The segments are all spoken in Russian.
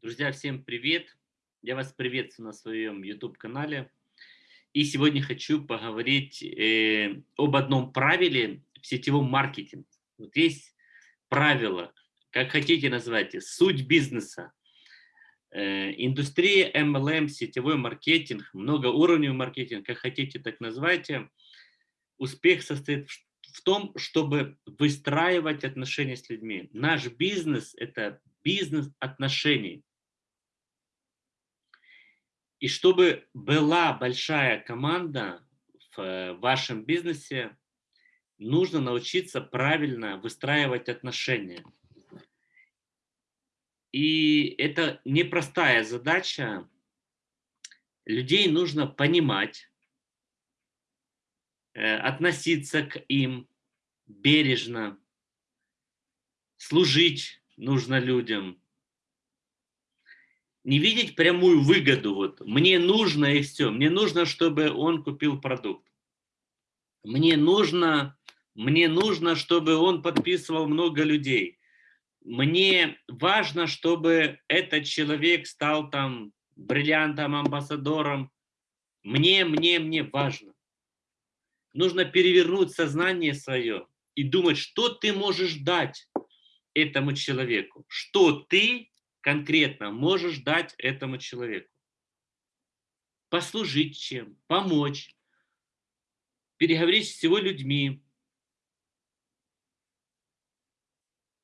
Друзья, всем привет! Я вас приветствую на своем YouTube-канале. И сегодня хочу поговорить э, об одном правиле в сетевом маркетинге. Вот есть правило, как хотите называйте, суть бизнеса. Э, индустрия MLM, сетевой маркетинг, многоуровневый маркетинг, как хотите так называйте. Успех состоит в в том, чтобы выстраивать отношения с людьми. Наш бизнес – это бизнес отношений. И чтобы была большая команда в э, вашем бизнесе, нужно научиться правильно выстраивать отношения. И это непростая задача. Людей нужно понимать, Э, относиться к им бережно, служить нужно людям, не видеть прямую выгоду, вот, мне нужно и все, мне нужно, чтобы он купил продукт, мне нужно, мне нужно, чтобы он подписывал много людей, мне важно, чтобы этот человек стал там бриллиантом, амбассадором, мне, мне, мне важно нужно перевернуть сознание свое и думать, что ты можешь дать этому человеку, что ты конкретно можешь дать этому человеку. Послужить чем, помочь, переговорить с его людьми,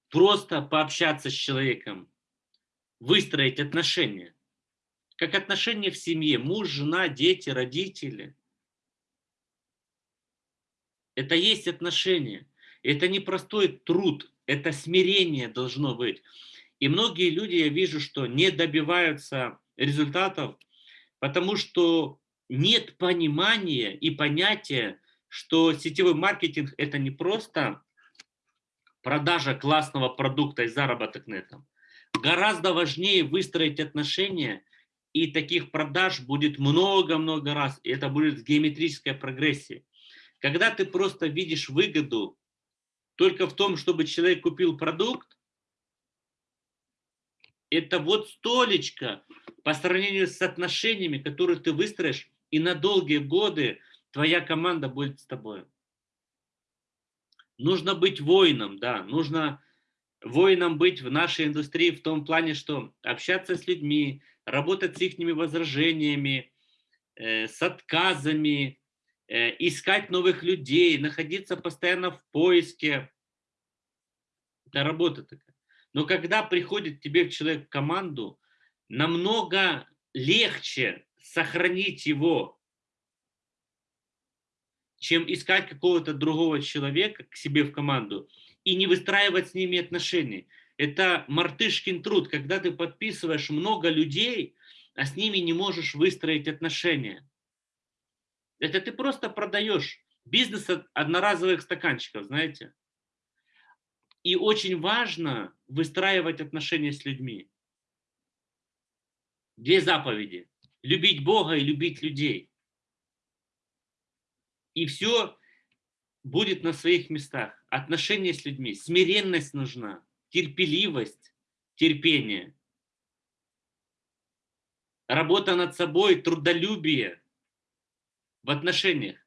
просто пообщаться с человеком, выстроить отношения. Как отношения в семье, муж, жена, дети, родители – это есть отношения. Это не простой труд, это смирение должно быть. И многие люди, я вижу, что не добиваются результатов, потому что нет понимания и понятия, что сетевой маркетинг – это не просто продажа классного продукта и заработок на этом. Гораздо важнее выстроить отношения, и таких продаж будет много-много раз, и это будет в геометрической прогрессии. Когда ты просто видишь выгоду только в том, чтобы человек купил продукт, это вот столечко по сравнению с отношениями, которые ты выстроишь, и на долгие годы твоя команда будет с тобой. Нужно быть воином, да, нужно воином быть в нашей индустрии в том плане, что общаться с людьми, работать с их возражениями, э, с отказами, Э, искать новых людей, находиться постоянно в поиске. Это работа такая. Но когда приходит тебе человек в команду, намного легче сохранить его, чем искать какого-то другого человека к себе в команду и не выстраивать с ними отношения. Это мартышкин труд, когда ты подписываешь много людей, а с ними не можешь выстроить отношения. Это ты просто продаешь бизнес одноразовых стаканчиков, знаете. И очень важно выстраивать отношения с людьми. Две заповеди. Любить Бога и любить людей. И все будет на своих местах. Отношения с людьми, смиренность нужна, терпеливость, терпение. Работа над собой, трудолюбие – в отношениях.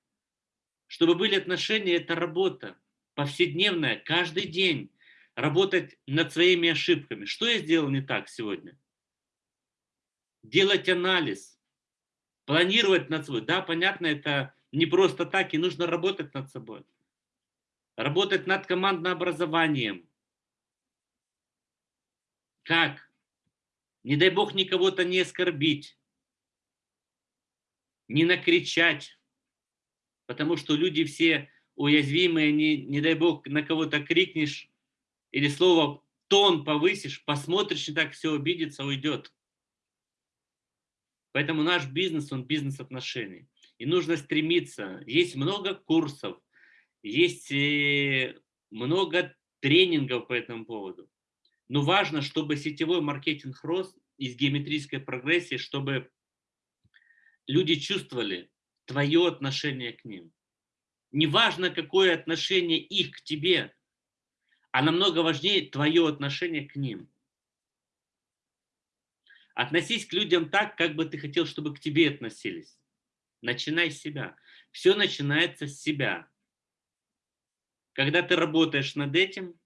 Чтобы были отношения, это работа повседневная, каждый день. Работать над своими ошибками. Что я сделал не так сегодня? Делать анализ, планировать над собой. Да, понятно, это не просто так, и нужно работать над собой. Работать над командным образованием. Как? Не дай бог никого-то не оскорбить не накричать, потому что люди все уязвимые, не, не дай бог на кого-то крикнешь или слово тон повысишь, посмотришь, и так все обидится, уйдет. Поэтому наш бизнес, он бизнес отношений. И нужно стремиться. Есть много курсов, есть э, много тренингов по этому поводу. Но важно, чтобы сетевой маркетинг рос из геометрической прогрессии, чтобы люди чувствовали твое отношение к ним. Неважно, какое отношение их к тебе, а намного важнее твое отношение к ним. Относись к людям так, как бы ты хотел, чтобы к тебе относились. Начинай с себя. Все начинается с себя. Когда ты работаешь над этим,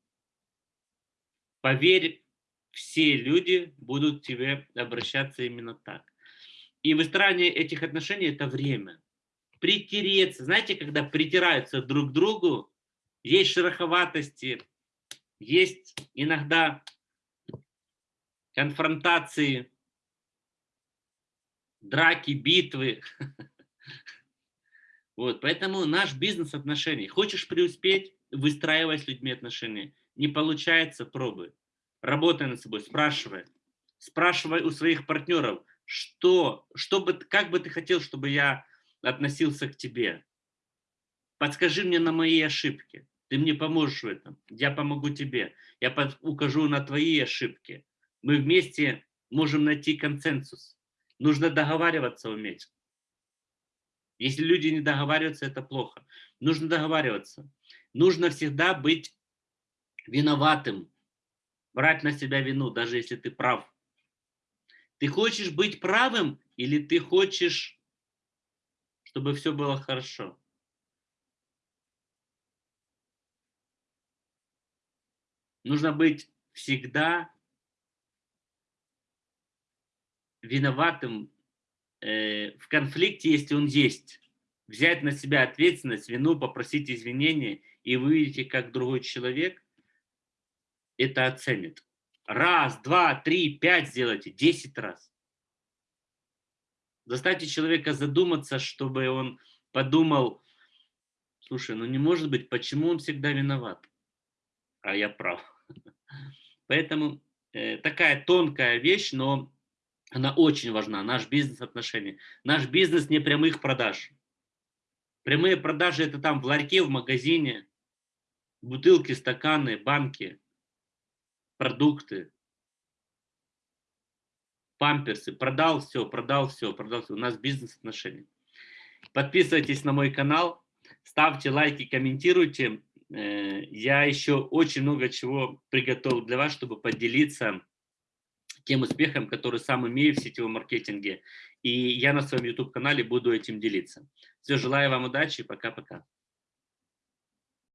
поверь, все люди будут к тебе обращаться именно так. И выстраивание этих отношений – это время. Притереться. Знаете, когда притираются друг к другу, есть шероховатости, есть иногда конфронтации, драки, битвы. Вот, поэтому наш бизнес отношений. Хочешь преуспеть, выстраивай с людьми отношения. Не получается, пробуй. Работай над собой, спрашивай. Спрашивай у своих партнеров, что, что бы, как бы ты хотел, чтобы я относился к тебе. Подскажи мне на мои ошибки. Ты мне поможешь в этом. Я помогу тебе. Я укажу на твои ошибки. Мы вместе можем найти консенсус. Нужно договариваться уметь. Если люди не договариваются, это плохо. Нужно договариваться. Нужно всегда быть виноватым. Брать на себя вину, даже если ты прав. Ты хочешь быть правым или ты хочешь, чтобы все было хорошо? Нужно быть всегда виноватым э, в конфликте, если он есть. Взять на себя ответственность, вину, попросить извинения, и вы видите, как другой человек это оценит. Раз, два, три, пять сделайте, десять раз. Заставьте человека задуматься, чтобы он подумал, слушай, ну не может быть, почему он всегда виноват? А я прав. Поэтому э, такая тонкая вещь, но она очень важна, наш бизнес-отношения. Наш бизнес не прямых продаж. Прямые продажи – это там в ларьке, в магазине, бутылки, стаканы, банки, продукты, памперсы. Продал все, продал все, продал все. У нас бизнес-отношения. Подписывайтесь на мой канал, ставьте лайки, комментируйте. Э, я еще очень много чего приготовил для вас, чтобы поделиться тем успехом, который сам имею в сетевом маркетинге. И я на своем YouTube-канале буду этим делиться. Все, желаю вам удачи, пока-пока.